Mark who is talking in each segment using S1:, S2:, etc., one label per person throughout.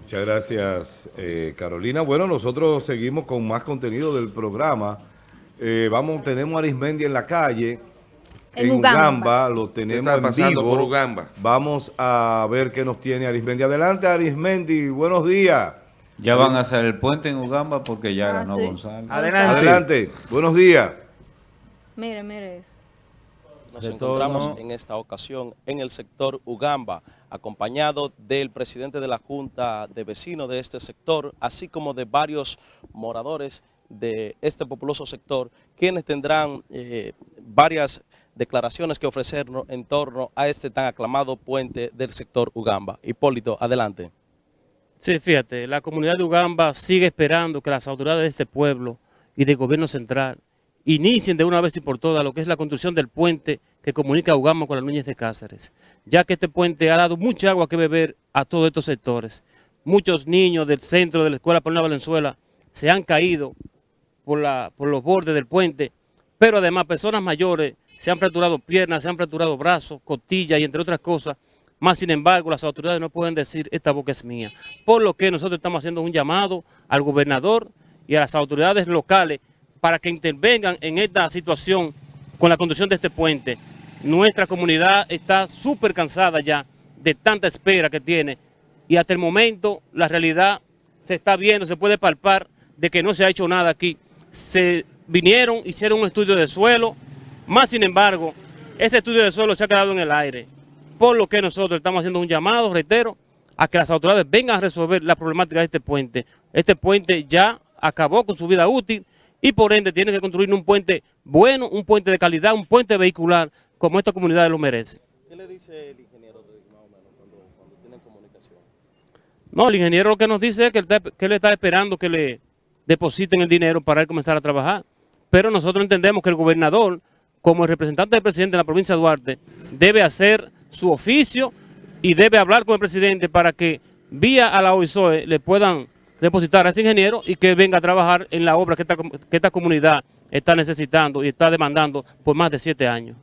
S1: Muchas gracias, eh, Carolina. Bueno, nosotros seguimos con más contenido del programa. Eh, vamos, tenemos a Arismendi en la calle,
S2: En
S1: en,
S2: Ugamba.
S1: Ugamba. lo tenemos en vivo.
S3: por Ugamba?
S1: Vamos a ver qué nos tiene Arismendi. Adelante, Arismendi, buenos días.
S4: Ya van a hacer el puente en Ugamba porque ya
S2: Ah,
S4: ganó
S2: sí.
S4: González.
S2: Adelante.
S1: Adelante, buenos días.
S2: Mire, mire eso.
S5: Nos encontramos en esta ocasión en el sector Ugamba, acompañado del presidente de la Junta de Vecinos de este sector, así como de varios moradores de este populoso sector, quienes tendrán eh, varias declaraciones que ofrecernos en torno a este tan aclamado puente del sector Ugamba. Hipólito, adelante.
S6: Sí, fíjate, la comunidad de Ugamba sigue esperando que las autoridades de este pueblo y del gobierno central inicien de una vez y por todas lo que es la construcción del puente que comunica a Ugamba con las Núñez de Cáceres, ya que este puente ha dado mucha agua que beber a todos estos sectores. Muchos niños del centro de la Escuela Paulina Valenzuela se han caído por, la, por los bordes del puente, pero además personas mayores se han fracturado piernas, se han fracturado brazos, costillas y entre otras cosas, más sin embargo, las autoridades no pueden decir, esta boca es mía. Por lo que nosotros estamos haciendo un llamado al gobernador y a las autoridades locales para que intervengan en esta situación con la construcción de este puente. Nuestra comunidad está súper cansada ya de tanta espera que tiene y hasta el momento la realidad se está viendo, se puede palpar de que no se ha hecho nada aquí. Se vinieron, hicieron un estudio de suelo, más sin embargo, ese estudio de suelo se ha quedado en el aire por lo que nosotros estamos haciendo un llamado, reitero, a que las autoridades vengan a resolver la problemática de este puente. Este puente ya acabó con su vida útil y por ende tiene que construir un puente bueno, un puente de calidad, un puente vehicular, como esta comunidad lo merece.
S5: ¿Qué le dice el ingeniero más o menos cuando, cuando tienen comunicación?
S6: No, el ingeniero lo que nos dice es que él, está, que él está esperando que le depositen el dinero para él comenzar a trabajar. Pero nosotros entendemos que el gobernador, como el representante del presidente de la provincia de Duarte, debe hacer su oficio y debe hablar con el presidente para que vía a la OISOE le puedan depositar a ese ingeniero y que venga a trabajar en la obra que esta, comunidad está necesitando y está demandando por más de siete años.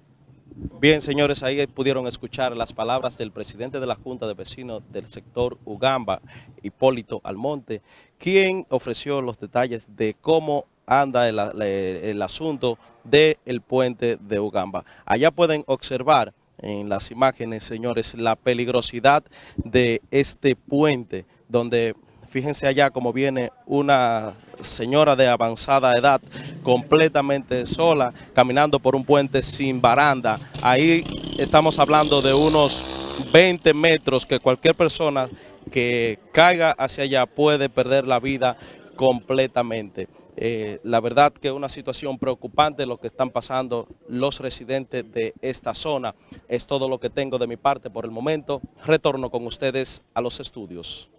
S5: Bien, señores, ahí pudieron escuchar las palabras del presidente de la Junta de Vecinos del sector Ugamba, Hipólito Almonte, quien ofreció los detalles de cómo anda el, el asunto del puente de Ugamba. Allá pueden observar en las imágenes, señores, la peligrosidad de este puente, donde fíjense allá como viene una señora de avanzada edad completamente sola, caminando por un puente sin baranda. Ahí estamos hablando de unos 20 metros que cualquier persona que caiga hacia allá puede perder la vida completamente. Eh, la verdad que es una situación preocupante lo que están pasando los residentes de esta zona. Es todo lo que tengo de mi parte por el momento. Retorno con ustedes a los estudios.